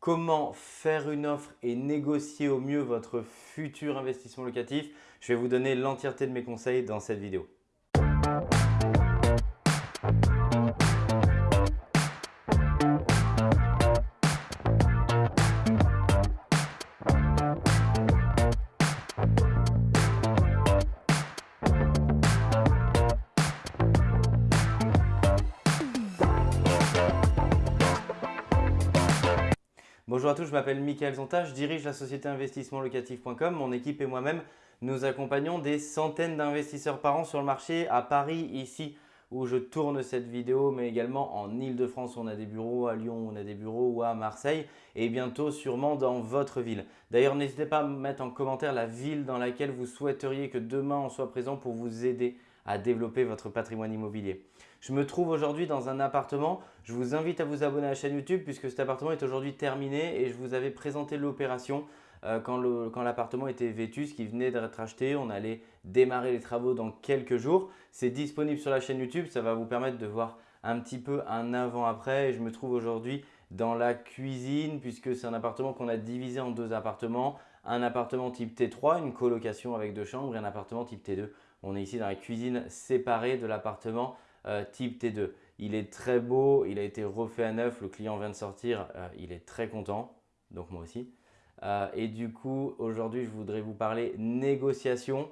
comment faire une offre et négocier au mieux votre futur investissement locatif. Je vais vous donner l'entièreté de mes conseils dans cette vidéo. Bonjour à tous, je m'appelle Mickaël Zonta, je dirige la société investissementlocatif.com. Mon équipe et moi-même, nous accompagnons des centaines d'investisseurs par an sur le marché à Paris, ici où je tourne cette vidéo, mais également en Ile-de-France on a des bureaux, à Lyon on a des bureaux ou à Marseille et bientôt sûrement dans votre ville. D'ailleurs, n'hésitez pas à mettre en commentaire la ville dans laquelle vous souhaiteriez que demain on soit présent pour vous aider à développer votre patrimoine immobilier. Je me trouve aujourd'hui dans un appartement. Je vous invite à vous abonner à la chaîne YouTube puisque cet appartement est aujourd'hui terminé et je vous avais présenté l'opération euh, quand l'appartement était vêtu, ce qui venait d'être acheté. On allait démarrer les travaux dans quelques jours. C'est disponible sur la chaîne YouTube. Ça va vous permettre de voir un petit peu un avant-après. Je me trouve aujourd'hui dans la cuisine puisque c'est un appartement qu'on a divisé en deux appartements. Un appartement type T3, une colocation avec deux chambres et un appartement type T2. On est ici dans la cuisine séparée de l'appartement euh, type T2. Il est très beau, il a été refait à neuf, le client vient de sortir, euh, il est très content, donc moi aussi. Euh, et du coup, aujourd'hui, je voudrais vous parler négociation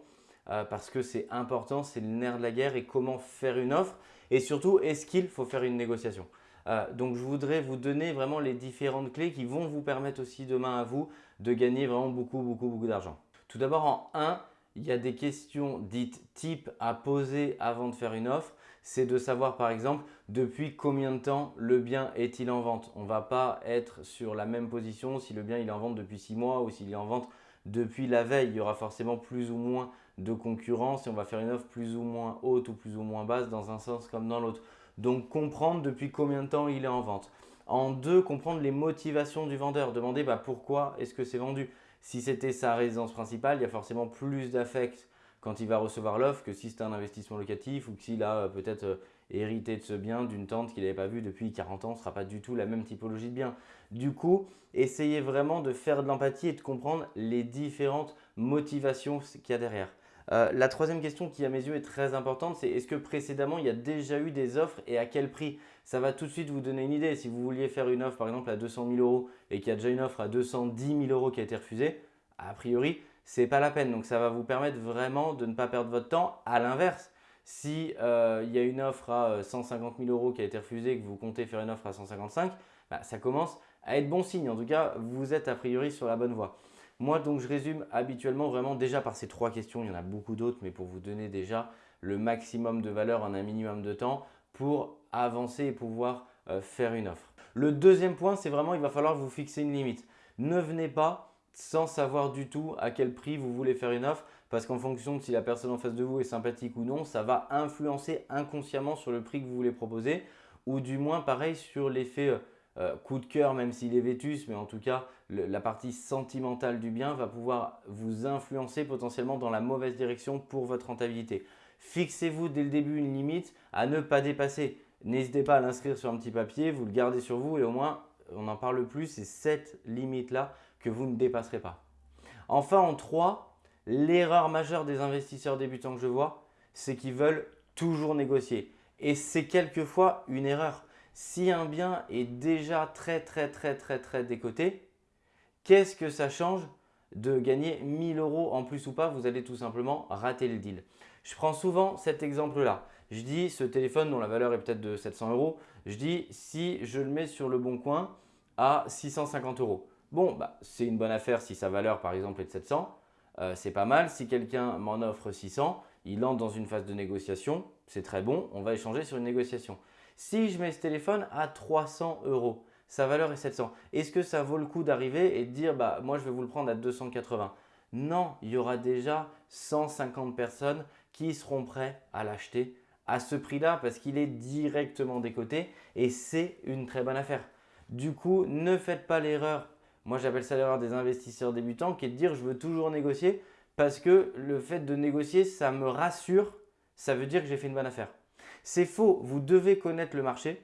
parce que c'est important, c'est le nerf de la guerre et comment faire une offre et surtout, est-ce qu'il faut faire une négociation? Donc, je voudrais vous donner vraiment les différentes clés qui vont vous permettre aussi demain à vous de gagner vraiment beaucoup, beaucoup, beaucoup d'argent. Tout d'abord, en 1, il y a des questions dites type à poser avant de faire une offre. C'est de savoir par exemple depuis combien de temps le bien est-il en vente. On ne va pas être sur la même position si le bien est en vente depuis 6 mois ou s'il est en vente depuis la veille. Il y aura forcément plus ou moins de concurrence et on va faire une offre plus ou moins haute ou plus ou moins basse dans un sens comme dans l'autre. Donc comprendre depuis combien de temps il est en vente. En deux, comprendre les motivations du vendeur. Demander bah, pourquoi est-ce que c'est vendu? Si c'était sa résidence principale, il y a forcément plus d'affect quand il va recevoir l'offre que si c'est un investissement locatif ou s'il a euh, peut-être euh, hérité de ce bien d'une tante qu'il n'avait pas vu depuis 40 ans, ce ne sera pas du tout la même typologie de bien. Du coup, essayez vraiment de faire de l'empathie et de comprendre les différentes motivations qu'il y a derrière. Euh, la troisième question qui à mes yeux est très importante, c'est est-ce que précédemment il y a déjà eu des offres et à quel prix? Ça va tout de suite vous donner une idée. Si vous vouliez faire une offre par exemple à 200 000 euros et qu'il y a déjà une offre à 210 000 euros qui a été refusée, a priori, ce n'est pas la peine. Donc ça va vous permettre vraiment de ne pas perdre votre temps. À l'inverse, si euh, il y a une offre à 150 euh, 000 euros qui a été refusée et que vous comptez faire une offre à 155, bah, ça commence à être bon signe. En tout cas, vous êtes a priori sur la bonne voie. Moi, donc, je résume habituellement vraiment déjà par ces trois questions. Il y en a beaucoup d'autres, mais pour vous donner déjà le maximum de valeur en un minimum de temps pour avancer et pouvoir euh, faire une offre. Le deuxième point, c'est vraiment il va falloir vous fixer une limite. Ne venez pas sans savoir du tout à quel prix vous voulez faire une offre parce qu'en fonction de si la personne en face de vous est sympathique ou non, ça va influencer inconsciemment sur le prix que vous voulez proposer ou du moins pareil sur l'effet euh, euh, coup de cœur, même s'il est vétus, mais en tout cas, la partie sentimentale du bien va pouvoir vous influencer potentiellement dans la mauvaise direction pour votre rentabilité. Fixez-vous dès le début une limite à ne pas dépasser. N'hésitez pas à l'inscrire sur un petit papier, vous le gardez sur vous et au moins, on n'en parle plus, c'est cette limite-là que vous ne dépasserez pas. Enfin, en 3, l'erreur majeure des investisseurs débutants que je vois, c'est qu'ils veulent toujours négocier. Et c'est quelquefois une erreur. Si un bien est déjà très très très très très décoté, qu'est-ce que ça change de gagner 1000 euros en plus ou pas? Vous allez tout simplement rater le deal. Je prends souvent cet exemple-là. Je dis ce téléphone dont la valeur est peut-être de 700 euros, je dis si je le mets sur le bon coin à 650 euros. Bon, bah, c'est une bonne affaire si sa valeur par exemple est de 700. Euh, c'est pas mal. Si quelqu'un m'en offre 600, il entre dans une phase de négociation. C'est très bon, on va échanger sur une négociation. Si je mets ce téléphone à 300 euros, sa valeur est 700. Est-ce que ça vaut le coup d'arriver et de dire bah, moi je vais vous le prendre à 280 Non, il y aura déjà 150 personnes qui seront prêtes à l'acheter à ce prix-là parce qu'il est directement décoté et c'est une très bonne affaire. Du coup, ne faites pas l'erreur, moi j'appelle ça l'erreur des investisseurs débutants qui est de dire je veux toujours négocier parce que le fait de négocier, ça me rassure, ça veut dire que j'ai fait une bonne affaire. C'est faux, vous devez connaître le marché,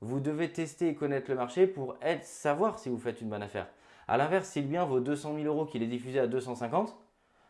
vous devez tester et connaître le marché pour être, savoir si vous faites une bonne affaire. A l'inverse, si le bien vaut 200 000 euros qu'il est diffusé à 250,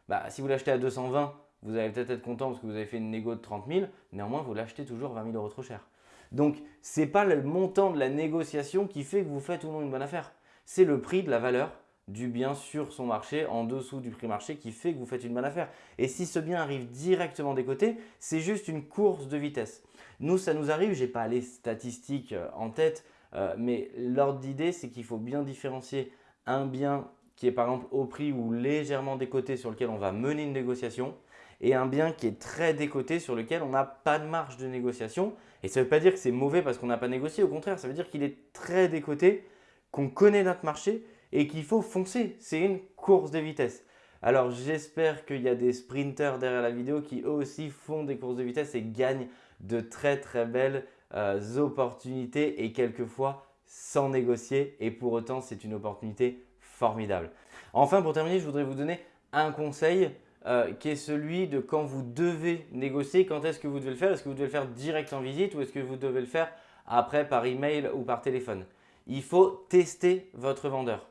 bah, si vous l'achetez à 220, vous allez peut-être être content parce que vous avez fait une négo de 30 000. Néanmoins, vous l'achetez toujours 20 000 euros trop cher. Donc, ce n'est pas le montant de la négociation qui fait que vous faites ou non une bonne affaire. C'est le prix de la valeur du bien sur son marché en dessous du prix marché qui fait que vous faites une bonne affaire. Et si ce bien arrive directement des côtés, c'est juste une course de vitesse. Nous, ça nous arrive, je n'ai pas les statistiques euh, en tête, euh, mais l'ordre d'idée, c'est qu'il faut bien différencier un bien qui est par exemple au prix ou légèrement décoté sur lequel on va mener une négociation et un bien qui est très décoté sur lequel on n'a pas de marge de négociation. Et ça ne veut pas dire que c'est mauvais parce qu'on n'a pas négocié, au contraire, ça veut dire qu'il est très décoté, qu'on connaît notre marché et qu'il faut foncer. C'est une course de vitesse. Alors j'espère qu'il y a des sprinters derrière la vidéo qui eux aussi font des courses de vitesse et gagnent de très très belles euh, opportunités et quelquefois sans négocier et pour autant c'est une opportunité formidable. Enfin pour terminer je voudrais vous donner un conseil euh, qui est celui de quand vous devez négocier, quand est-ce que vous devez le faire? Est-ce que vous devez le faire direct en visite ou est-ce que vous devez le faire après par email ou par téléphone? Il faut tester votre vendeur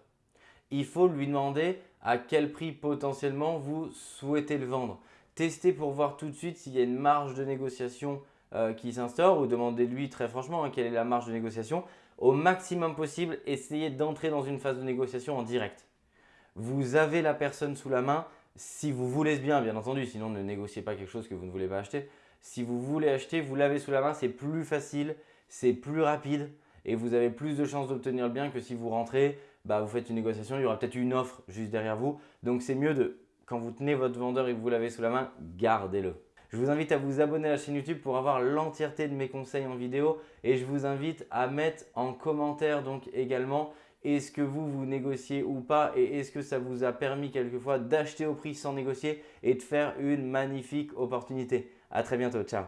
il faut lui demander à quel prix potentiellement vous souhaitez le vendre. Testez pour voir tout de suite s'il y a une marge de négociation euh, qui s'instaure ou demandez-lui très franchement hein, quelle est la marge de négociation. Au maximum possible, essayez d'entrer dans une phase de négociation en direct. Vous avez la personne sous la main si vous voulez ce bien, bien entendu, sinon ne négociez pas quelque chose que vous ne voulez pas acheter. Si vous voulez acheter, vous l'avez sous la main, c'est plus facile, c'est plus rapide et vous avez plus de chances d'obtenir le bien que si vous rentrez, bah, vous faites une négociation, il y aura peut-être une offre juste derrière vous. Donc c'est mieux de, quand vous tenez votre vendeur et que vous l'avez sous la main, gardez-le. Je vous invite à vous abonner à la chaîne YouTube pour avoir l'entièreté de mes conseils en vidéo et je vous invite à mettre en commentaire donc également est-ce que vous vous négociez ou pas et est-ce que ça vous a permis quelquefois d'acheter au prix sans négocier et de faire une magnifique opportunité. À très bientôt, ciao